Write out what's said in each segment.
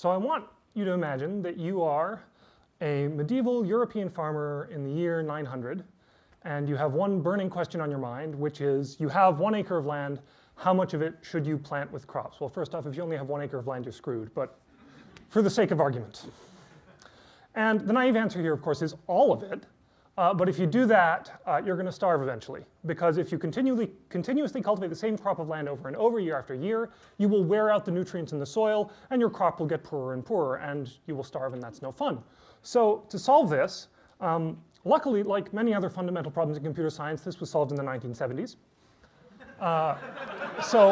So I want you to imagine that you are a medieval European farmer in the year 900, and you have one burning question on your mind, which is you have one acre of land, how much of it should you plant with crops? Well, first off, if you only have one acre of land, you're screwed, but for the sake of argument. And the naive answer here, of course, is all of it, uh, but if you do that, uh, you're going to starve eventually. Because if you continually, continuously cultivate the same crop of land over and over, year after year, you will wear out the nutrients in the soil, and your crop will get poorer and poorer, and you will starve, and that's no fun. So to solve this, um, luckily, like many other fundamental problems in computer science, this was solved in the 1970s. Uh, so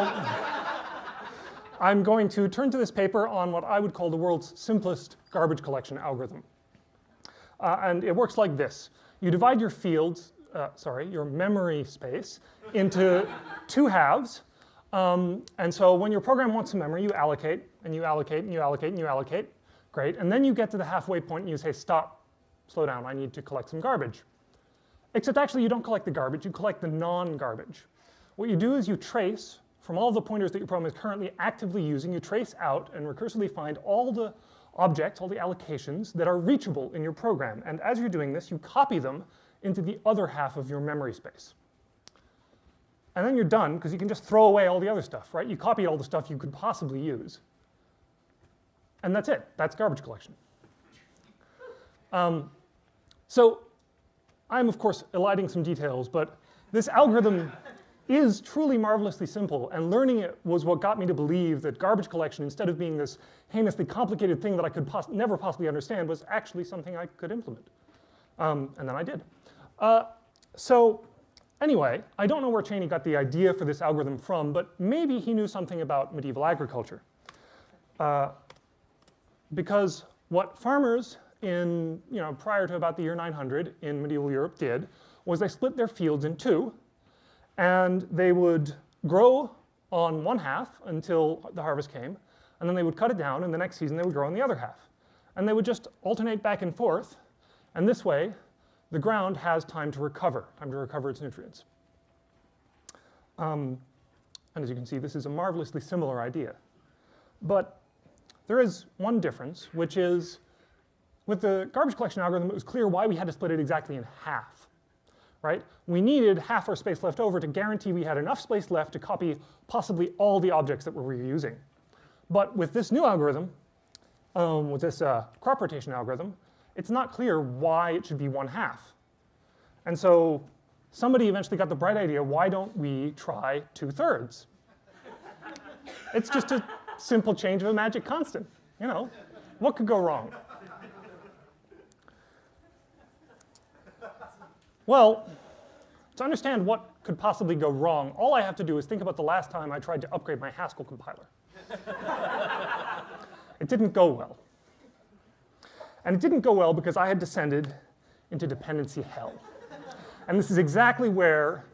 I'm going to turn to this paper on what I would call the world's simplest garbage collection algorithm. Uh, and it works like this you divide your fields, uh, sorry, your memory space into two halves. Um, and so when your program wants some memory, you allocate, and you allocate, and you allocate, and you allocate. Great. And then you get to the halfway point and you say, stop, slow down, I need to collect some garbage. Except actually you don't collect the garbage, you collect the non-garbage. What you do is you trace from all the pointers that your program is currently actively using, you trace out and recursively find all the objects, all the allocations that are reachable in your program. And as you're doing this, you copy them into the other half of your memory space. And then you're done, because you can just throw away all the other stuff, right? You copied all the stuff you could possibly use. And that's it. That's garbage collection. Um, so I'm, of course, eliding some details, but this algorithm is truly marvelously simple, and learning it was what got me to believe that garbage collection, instead of being this heinously complicated thing that I could pos never possibly understand, was actually something I could implement. Um, and then I did. Uh, so anyway, I don't know where Cheney got the idea for this algorithm from, but maybe he knew something about medieval agriculture. Uh, because what farmers in, you know, prior to about the year 900 in medieval Europe did was they split their fields in two and they would grow on one half until the harvest came, and then they would cut it down, and the next season they would grow on the other half. And they would just alternate back and forth, and this way, the ground has time to recover, time to recover its nutrients. Um, and as you can see, this is a marvelously similar idea. But there is one difference, which is with the garbage collection algorithm, it was clear why we had to split it exactly in half right? We needed half our space left over to guarantee we had enough space left to copy possibly all the objects that we're reusing. But with this new algorithm, um, with this uh, crop rotation algorithm, it's not clear why it should be one half. And so somebody eventually got the bright idea, why don't we try two thirds? it's just a simple change of a magic constant, you know? What could go wrong? Well, to understand what could possibly go wrong, all I have to do is think about the last time I tried to upgrade my Haskell compiler. it didn't go well. And it didn't go well because I had descended into dependency hell. And this is exactly where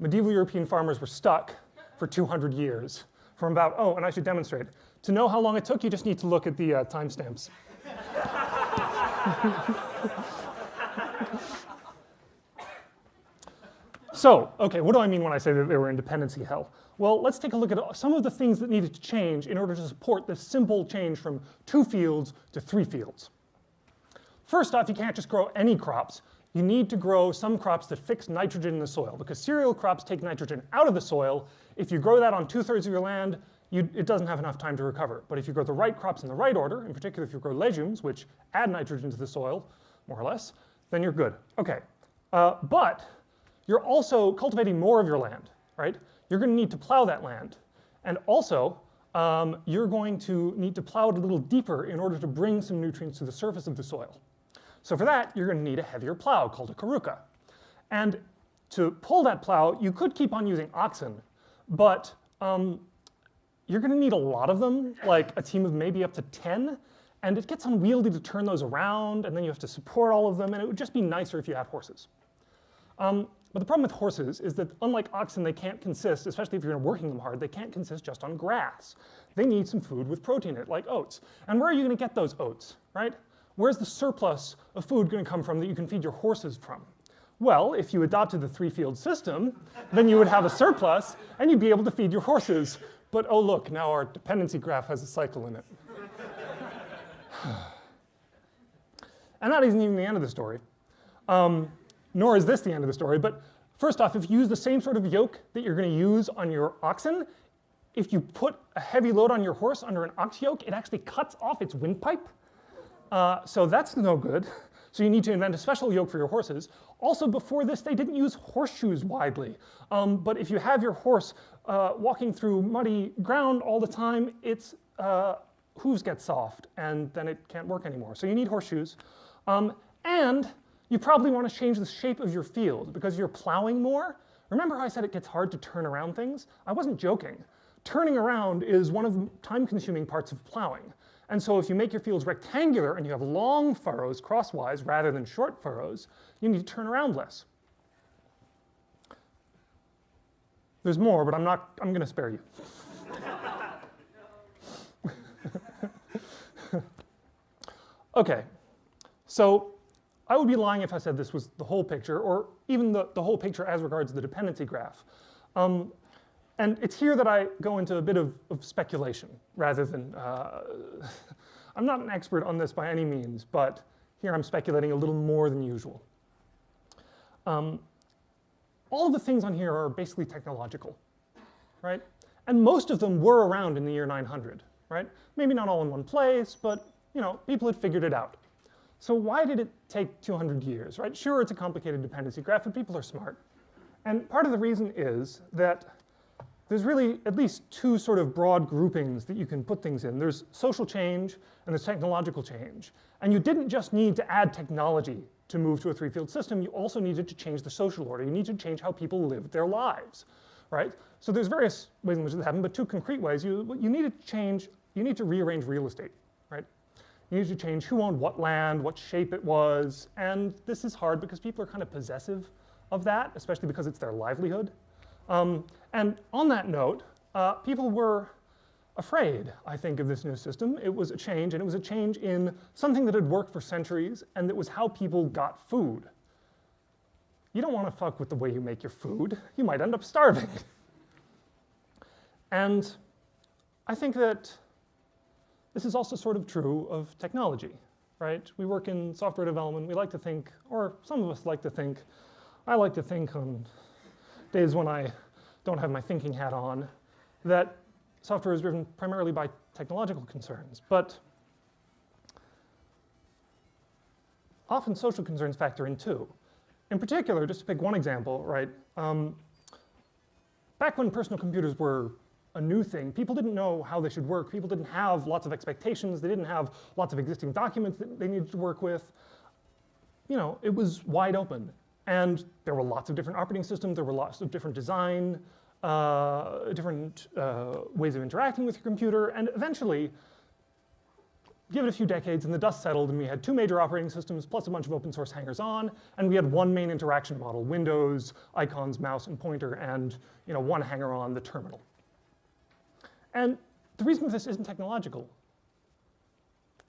medieval European farmers were stuck for 200 years. From about, oh, and I should demonstrate. To know how long it took, you just need to look at the uh, timestamps. So, okay, what do I mean when I say that they were in dependency hell? Well, let's take a look at some of the things that needed to change in order to support this simple change from two fields to three fields. First off, you can't just grow any crops. You need to grow some crops that fix nitrogen in the soil because cereal crops take nitrogen out of the soil. If you grow that on two-thirds of your land, you, it doesn't have enough time to recover. But if you grow the right crops in the right order, in particular if you grow legumes, which add nitrogen to the soil, more or less, then you're good. Okay, uh, but you're also cultivating more of your land, right? You're going to need to plow that land. And also, um, you're going to need to plow it a little deeper in order to bring some nutrients to the surface of the soil. So for that, you're going to need a heavier plow called a carruca. And to pull that plow, you could keep on using oxen, but um, you're going to need a lot of them, like a team of maybe up to 10, and it gets unwieldy to turn those around, and then you have to support all of them, and it would just be nicer if you had horses. Um, but the problem with horses is that unlike oxen, they can't consist, especially if you're working them hard, they can't consist just on grass. They need some food with protein in it, like oats. And where are you going to get those oats, right? Where's the surplus of food going to come from that you can feed your horses from? Well, if you adopted the three-field system, then you would have a surplus, and you'd be able to feed your horses. But oh look, now our dependency graph has a cycle in it. and that isn't even the end of the story. Um, nor is this the end of the story, but first off, if you use the same sort of yoke that you're going to use on your oxen, if you put a heavy load on your horse under an ox yoke, it actually cuts off its windpipe. Uh, so that's no good. So you need to invent a special yoke for your horses. Also, before this, they didn't use horseshoes widely. Um, but if you have your horse uh, walking through muddy ground all the time, its uh, hooves get soft, and then it can't work anymore. So you need horseshoes. Um, and you probably want to change the shape of your field because you're plowing more. Remember how I said it gets hard to turn around things? I wasn't joking. Turning around is one of the time-consuming parts of plowing. And so if you make your fields rectangular and you have long furrows crosswise rather than short furrows, you need to turn around less. There's more, but I'm not, I'm going to spare you. okay, so I would be lying if I said this was the whole picture, or even the, the whole picture as regards the dependency graph. Um, and it's here that I go into a bit of, of speculation rather than, uh, I'm not an expert on this by any means, but here I'm speculating a little more than usual. Um, all of the things on here are basically technological, right? And most of them were around in the year 900, right? Maybe not all in one place, but you know, people had figured it out. So why did it take 200 years, right? Sure, it's a complicated dependency graph, but people are smart. And part of the reason is that there's really at least two sort of broad groupings that you can put things in. There's social change and there's technological change. And you didn't just need to add technology to move to a three-field system, you also needed to change the social order. You need to change how people live their lives, right? So there's various ways in which this happened, but two concrete ways. You, you need to change, you need to rearrange real estate? You need to change who owned what land, what shape it was, and this is hard because people are kind of possessive of that, especially because it's their livelihood. Um, and on that note, uh, people were afraid, I think, of this new system. It was a change, and it was a change in something that had worked for centuries, and that was how people got food. You don't want to fuck with the way you make your food. You might end up starving. and I think that this is also sort of true of technology, right? We work in software development. We like to think, or some of us like to think, I like to think on days when I don't have my thinking hat on, that software is driven primarily by technological concerns. But often social concerns factor in too. In particular, just to pick one example, right, um, back when personal computers were a new thing, people didn't know how they should work. People didn't have lots of expectations. They didn't have lots of existing documents that they needed to work with. You know, it was wide open. And there were lots of different operating systems, there were lots of different design, uh, different uh, ways of interacting with your computer, and eventually, give it a few decades and the dust settled and we had two major operating systems plus a bunch of open source hangers-on, and we had one main interaction model, Windows, icons, mouse, and pointer, and you know, one hanger-on, the terminal. And the reason for this isn't technological.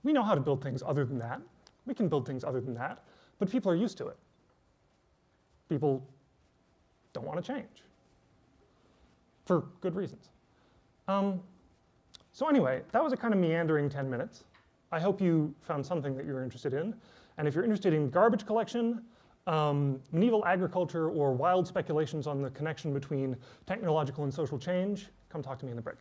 We know how to build things other than that. We can build things other than that, but people are used to it people don't want to change for good reasons. Um, so anyway, that was a kind of meandering 10 minutes. I hope you found something that you're interested in. And if you're interested in garbage collection, um, medieval agriculture, or wild speculations on the connection between technological and social change, come talk to me in the break.